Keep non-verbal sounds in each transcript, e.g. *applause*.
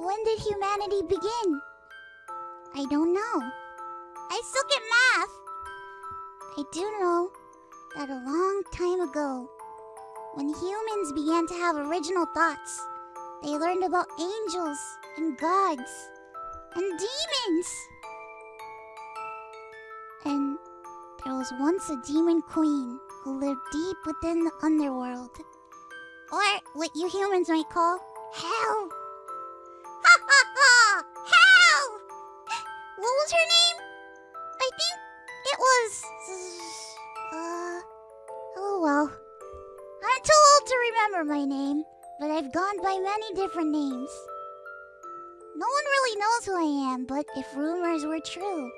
When did humanity begin? I don't know. I suck at math. I do know that a long time ago, when humans began to have original thoughts, they learned about angels and gods and demons. And there was once a demon queen who lived deep within the underworld. Or what you humans might call hell. Was her name? I think it was. Uh. Oh well. I'm too old to remember my name, but I've gone by many different names. No one really knows who I am, but if rumors were true,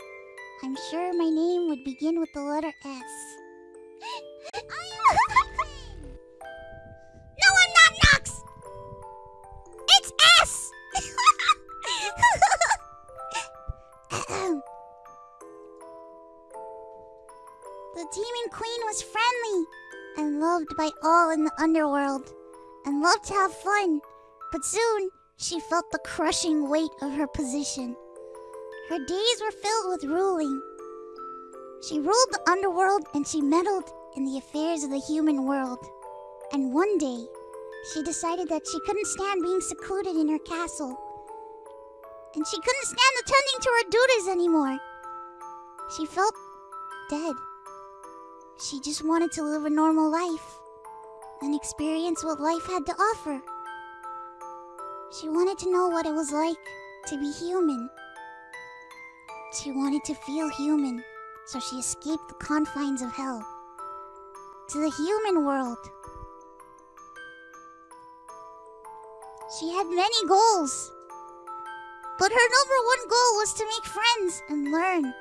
I'm sure my name would begin with the letter S. the Demon Queen was friendly and loved by all in the underworld and loved to have fun, but soon she felt the crushing weight of her position. Her days were filled with ruling. She ruled the underworld and she meddled in the affairs of the human world. And one day, she decided that she couldn't stand being secluded in her castle. And she couldn't stand attending to her duties anymore. She felt dead. She just wanted to live a normal life and experience what life had to offer. She wanted to know what it was like to be human. She wanted to feel human, so she escaped the confines of hell to the human world. She had many goals, but her number one goal was to make friends and learn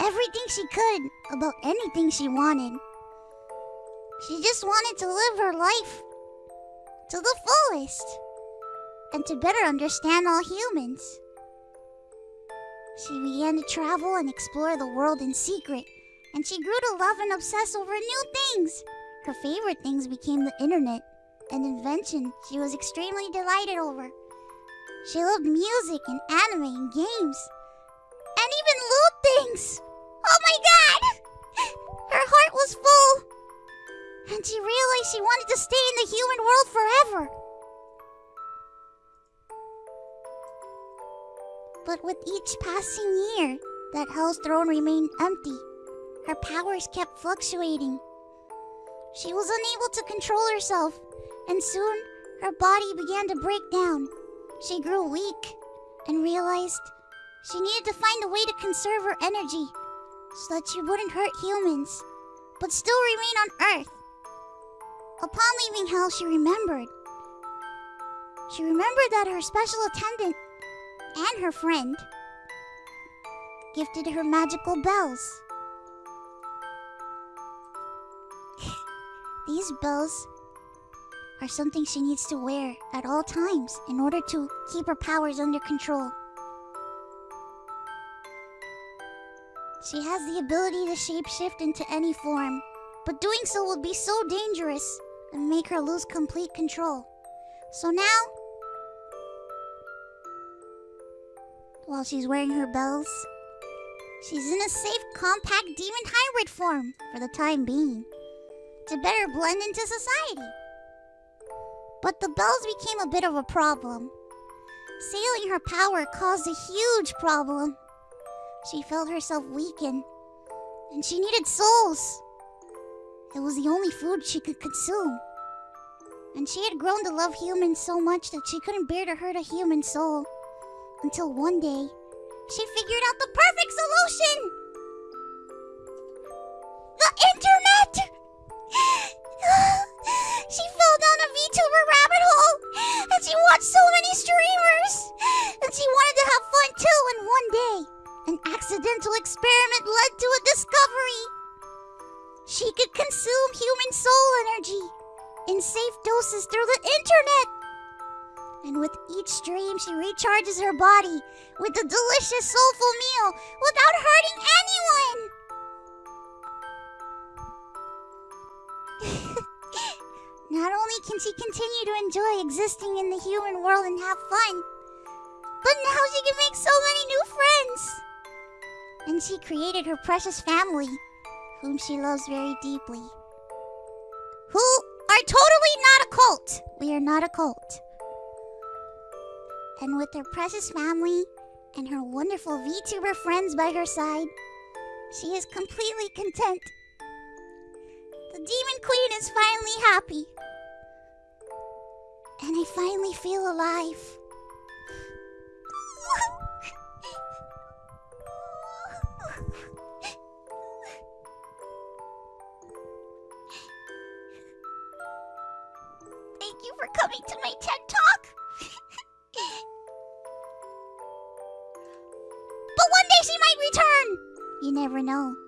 everything she could about anything she wanted. She just wanted to live her life to the fullest and to better understand all humans. She began to travel and explore the world in secret, and she grew to love and obsess over new things. Her favorite things became the internet, an invention she was extremely delighted over. She loved music and anime and games, and even loot things. Oh my god! Her heart was full, and she realized she wanted to stay in the human world forever. But with each passing year, that Hell's throne remained empty. Her powers kept fluctuating. She was unable to control herself, and soon her body began to break down. She grew weak and realized she needed to find a way to conserve her energy so that she wouldn't hurt humans, but still remain on Earth. Upon leaving Hell, she remembered. She remembered that her special attendant and her friend gifted her magical bells. *laughs* These bells are something she needs to wear at all times in order to keep her powers under control. She has the ability to shapeshift into any form, but doing so would be so dangerous and make her lose complete control. So now, while she's wearing her bells, she's in a safe, compact demon hybrid form for the time being to better blend into society. But the bells became a bit of a problem. Sailing her power caused a huge problem. She felt herself weaken, and she needed souls. It was the only food she could consume. And she had grown to love humans so much that she couldn't bear to hurt a human soul. Until one day, she figured out the perfect solution! The internet! Experiment led to a discovery. She could consume human soul energy in safe doses through the internet. And with each stream, she recharges her body with a delicious, soulful meal without hurting anyone. *laughs* Not only can she continue to enjoy existing in the human world and have fun, But now she can make so many new friends. And she created her precious family, whom she loves very deeply. Who are totally not a cult. We are not a cult. And with her precious family and her wonderful VTuber friends by her side, she is completely content. The Demon Queen is finally happy. And I finally feel alive. Thank you for coming to my TED Talk. *laughs* but one day she might return. You never know.